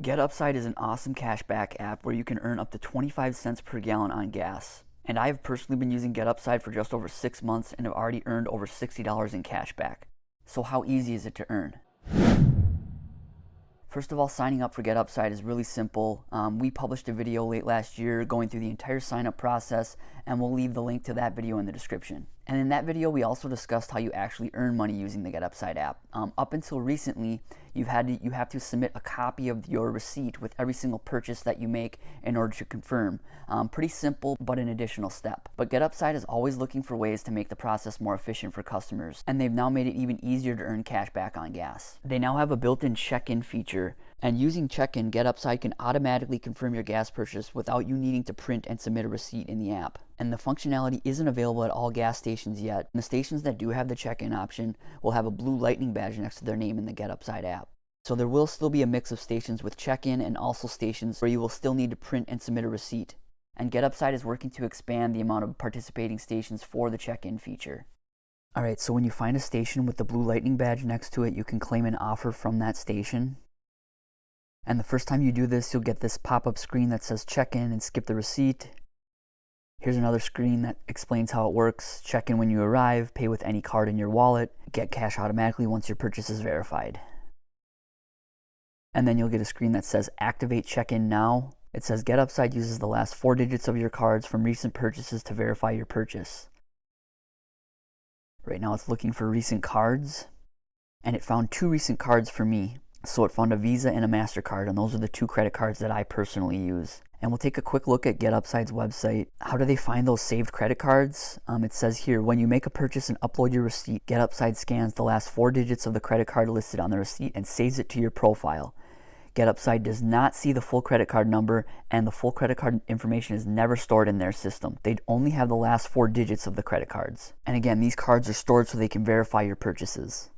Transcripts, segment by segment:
GetUpside is an awesome cashback app where you can earn up to 25 cents per gallon on gas. And I have personally been using GetUpside for just over six months and have already earned over $60 in cashback. So how easy is it to earn? First of all, signing up for GetUpside is really simple. Um, we published a video late last year going through the entire sign up process and we'll leave the link to that video in the description. And in that video, we also discussed how you actually earn money using the GetUpside app. Um, up until recently, you've had to, you have to submit a copy of your receipt with every single purchase that you make in order to confirm. Um, pretty simple, but an additional step. But GetUpside is always looking for ways to make the process more efficient for customers, and they've now made it even easier to earn cash back on gas. They now have a built-in check-in feature and using check-in, GetUpside can automatically confirm your gas purchase without you needing to print and submit a receipt in the app. And the functionality isn't available at all gas stations yet. And the stations that do have the check-in option will have a blue lightning badge next to their name in the GetUpside app. So there will still be a mix of stations with check-in and also stations where you will still need to print and submit a receipt. And GetUpside is working to expand the amount of participating stations for the check-in feature. Alright, so when you find a station with the blue lightning badge next to it, you can claim an offer from that station. And the first time you do this, you'll get this pop-up screen that says check in and skip the receipt. Here's another screen that explains how it works. Check in when you arrive, pay with any card in your wallet, get cash automatically once your purchase is verified. And then you'll get a screen that says activate check-in now. It says GetUpside uses the last four digits of your cards from recent purchases to verify your purchase. Right now it's looking for recent cards and it found two recent cards for me. So it found a Visa and a MasterCard, and those are the two credit cards that I personally use. And we'll take a quick look at GetUpside's website. How do they find those saved credit cards? Um, it says here, when you make a purchase and upload your receipt, GetUpside scans the last four digits of the credit card listed on the receipt and saves it to your profile. GetUpside does not see the full credit card number and the full credit card information is never stored in their system. They'd only have the last four digits of the credit cards. And again, these cards are stored so they can verify your purchases.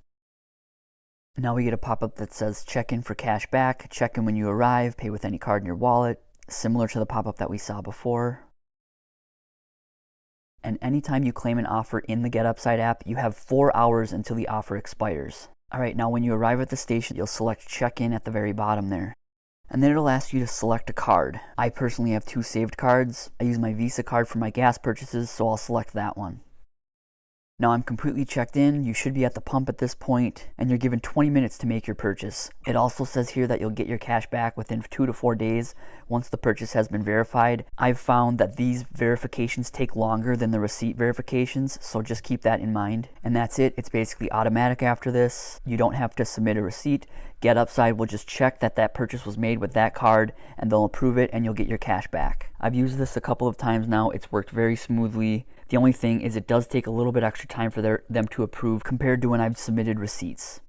Now we get a pop-up that says check in for cash back, check in when you arrive, pay with any card in your wallet, similar to the pop-up that we saw before. And anytime you claim an offer in the GetUpside app, you have four hours until the offer expires. All right, now when you arrive at the station, you'll select check in at the very bottom there. And then it'll ask you to select a card. I personally have two saved cards. I use my Visa card for my gas purchases, so I'll select that one. Now I'm completely checked in, you should be at the pump at this point, and you're given 20 minutes to make your purchase. It also says here that you'll get your cash back within two to four days once the purchase has been verified. I've found that these verifications take longer than the receipt verifications, so just keep that in mind. And that's it, it's basically automatic after this. You don't have to submit a receipt. GetUpside will just check that that purchase was made with that card and they'll approve it and you'll get your cash back. I've used this a couple of times now, it's worked very smoothly. The only thing is it does take a little bit extra time for their, them to approve compared to when I've submitted receipts.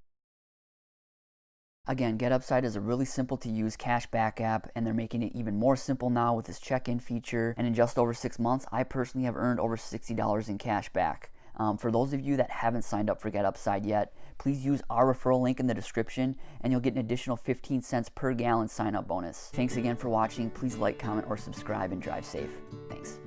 Again, GetUpside is a really simple to use cashback app and they're making it even more simple now with this check-in feature. And in just over six months, I personally have earned over $60 in cash back. Um, for those of you that haven't signed up for GetUpside yet, please use our referral link in the description and you'll get an additional 15 cents per gallon sign up bonus. Thanks again for watching. Please like, comment, or subscribe and drive safe. Thanks.